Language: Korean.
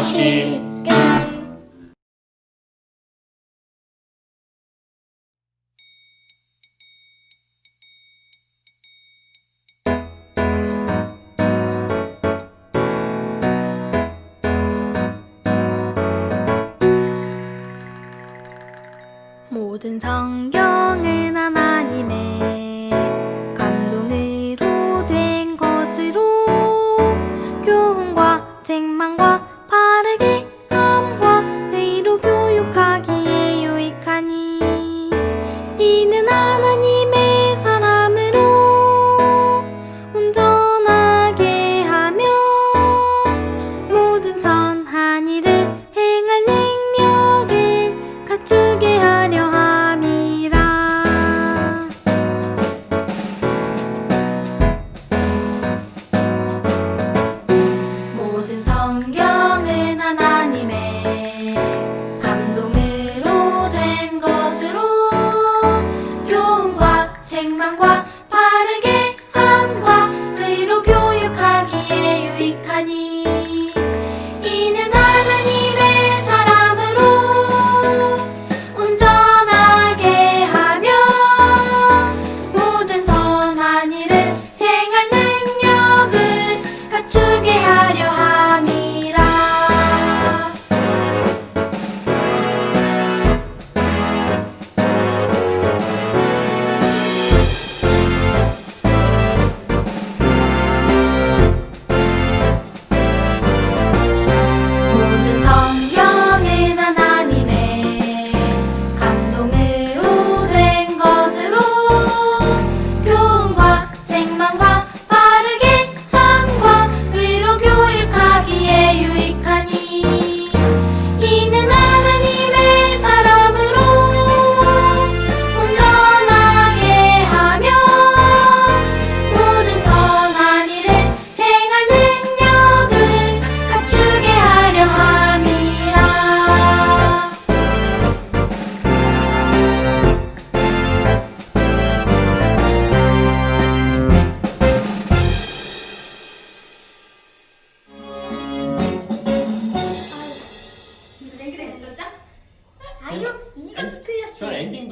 맛있다 모든 성경은 하나님의 your high.